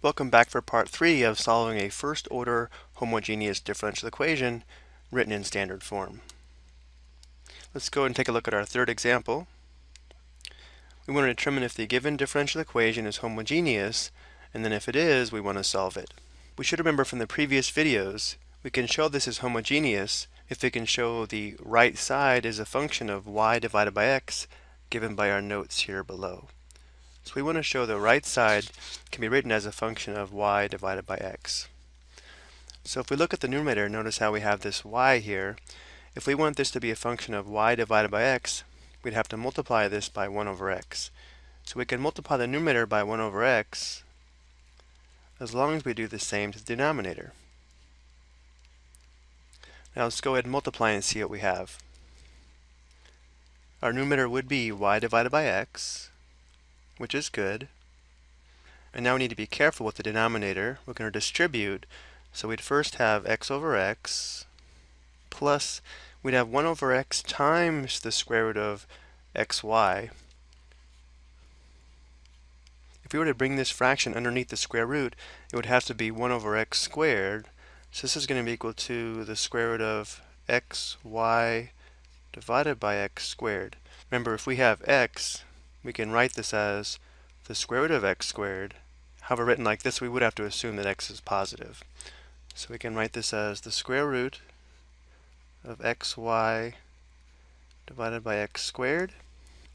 Welcome back for part three of solving a first order homogeneous differential equation written in standard form. Let's go and take a look at our third example. We want to determine if the given differential equation is homogeneous and then if it is, we want to solve it. We should remember from the previous videos, we can show this is homogeneous if we can show the right side is a function of y divided by x given by our notes here below. So we want to show the right side can be written as a function of y divided by x. So if we look at the numerator, notice how we have this y here. If we want this to be a function of y divided by x, we'd have to multiply this by 1 over x. So we can multiply the numerator by 1 over x as long as we do the same to the denominator. Now let's go ahead and multiply and see what we have. Our numerator would be y divided by x, which is good. And now we need to be careful with the denominator. We're going to distribute, so we'd first have x over x plus, we'd have 1 over x times the square root of xy. If we were to bring this fraction underneath the square root, it would have to be 1 over x squared. So this is going to be equal to the square root of xy divided by x squared. Remember, if we have x, we can write this as the square root of x squared. However, written like this, we would have to assume that x is positive. So we can write this as the square root of xy divided by x squared.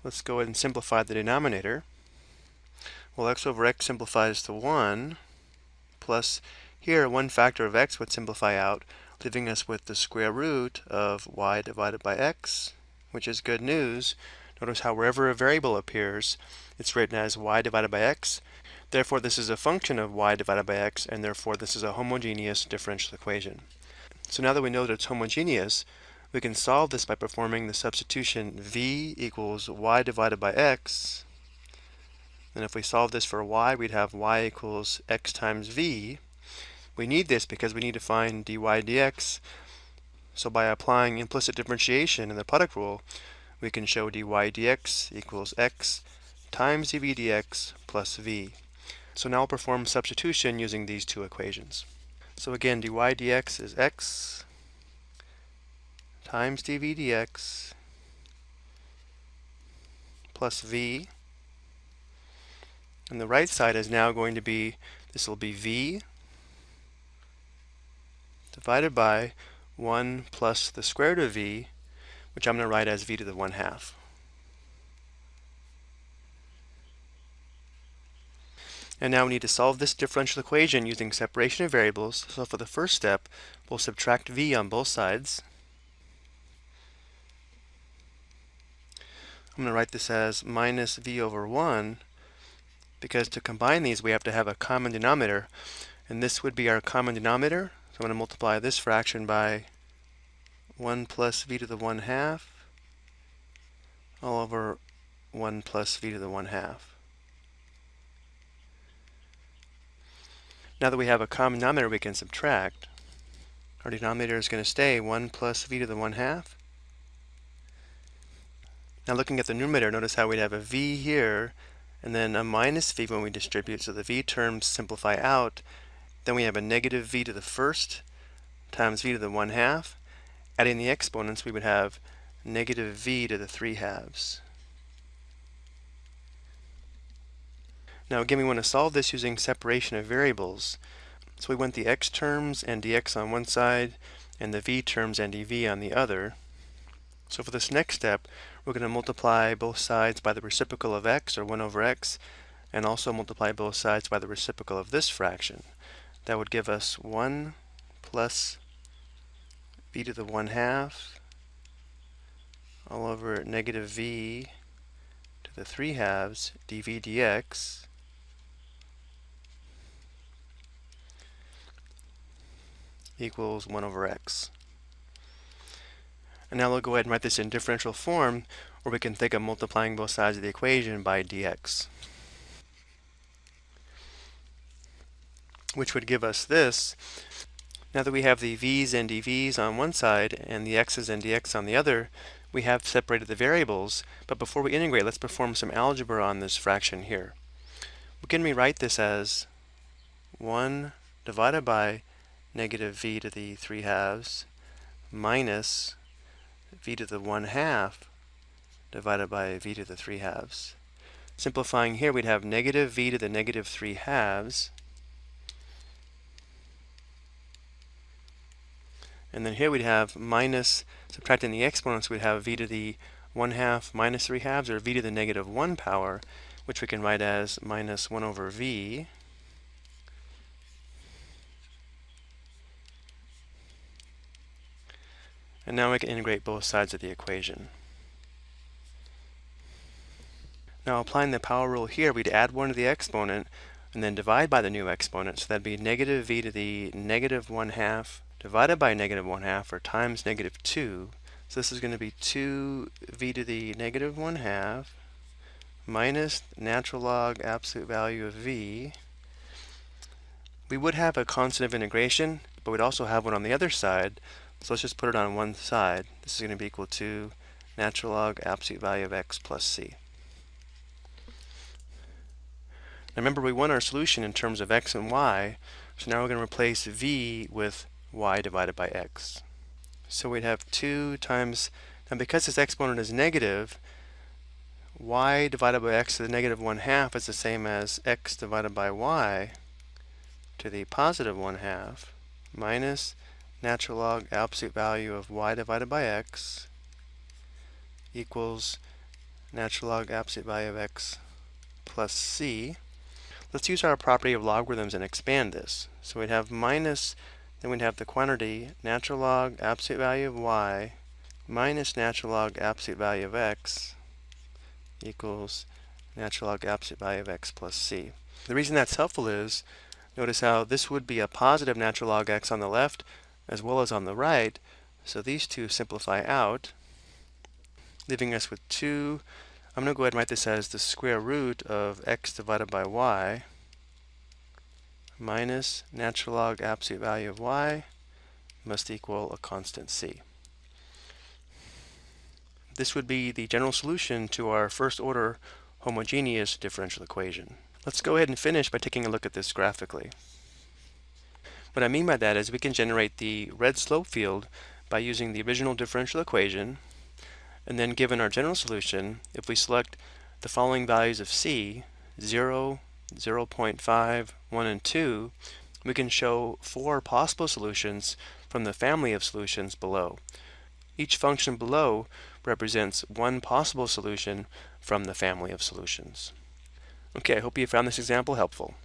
Let's go ahead and simplify the denominator. Well, x over x simplifies to 1, plus here one factor of x would simplify out, leaving us with the square root of y divided by x, which is good news. Notice how wherever a variable appears, it's written as y divided by x. Therefore, this is a function of y divided by x, and therefore this is a homogeneous differential equation. So now that we know that it's homogeneous, we can solve this by performing the substitution v equals y divided by x. And if we solve this for y, we'd have y equals x times v. We need this because we need to find dy dx. So by applying implicit differentiation in the product rule, we can show dy dx equals x times dv dx plus v. So now we'll perform substitution using these two equations. So again, dy dx is x times dv dx plus v. And the right side is now going to be, this will be v divided by 1 plus the square root of v which I'm going to write as v to the 1 half. And now we need to solve this differential equation using separation of variables. So for the first step, we'll subtract v on both sides. I'm going to write this as minus v over 1 because to combine these we have to have a common denominator and this would be our common denominator. So I'm going to multiply this fraction by 1 plus v to the 1 half all over 1 plus v to the 1 half. Now that we have a common denominator we can subtract, our denominator is going to stay 1 plus v to the 1 half. Now looking at the numerator, notice how we'd have a v here and then a minus v when we distribute, so the v terms simplify out. Then we have a negative v to the first times v to the 1 half, Adding the exponents, we would have negative v to the 3 halves. Now again, we want to solve this using separation of variables. So we want the x terms and dx on one side, and the v terms and dv on the other. So for this next step, we're going to multiply both sides by the reciprocal of x, or 1 over x, and also multiply both sides by the reciprocal of this fraction. That would give us 1 plus v to the 1 half all over negative v to the 3 halves dv dx equals 1 over x. And now we'll go ahead and write this in differential form where we can think of multiplying both sides of the equation by dx. Which would give us this now that we have the v's and dv's on one side and the x's and dx on the other, we have separated the variables, but before we integrate, let's perform some algebra on this fraction here. We can rewrite this as 1 divided by negative v to the 3 halves minus v to the 1 half divided by v to the 3 halves. Simplifying here, we'd have negative v to the negative 3 halves. And then here we'd have minus, subtracting the exponents, we'd have v to the 1 half minus 3 halves, or v to the negative 1 power, which we can write as minus 1 over v. And now we can integrate both sides of the equation. Now applying the power rule here, we'd add 1 to the exponent and then divide by the new exponent. So that'd be negative v to the negative 1 half divided by negative 1 half or times negative 2. So this is going to be 2v to the negative 1 half minus natural log absolute value of v. We would have a constant of integration, but we'd also have one on the other side. So let's just put it on one side. This is going to be equal to natural log absolute value of x plus c. Now remember, we want our solution in terms of x and y, so now we're going to replace v with y divided by x. So we'd have 2 times, now because this exponent is negative, y divided by x to the negative 1 half is the same as x divided by y to the positive 1 half minus natural log absolute value of y divided by x equals natural log absolute value of x plus c. Let's use our property of logarithms and expand this. So we'd have minus, then we'd have the quantity natural log absolute value of y minus natural log absolute value of x equals natural log absolute value of x plus c. The reason that's helpful is, notice how this would be a positive natural log x on the left as well as on the right, so these two simplify out, leaving us with 2 I'm going to go ahead and write this as the square root of x divided by y minus natural log absolute value of y must equal a constant c. This would be the general solution to our first order homogeneous differential equation. Let's go ahead and finish by taking a look at this graphically. What I mean by that is we can generate the red slope field by using the original differential equation and then given our general solution, if we select the following values of c, 0, 0 0.5, 1, and 2, we can show four possible solutions from the family of solutions below. Each function below represents one possible solution from the family of solutions. Okay, I hope you found this example helpful.